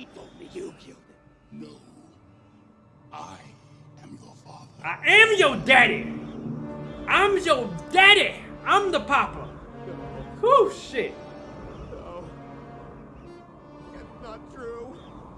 He told me you killed him. No. I am your father. I am your daddy. I'm your daddy. I'm the papa. No. Shit. No. It's not true.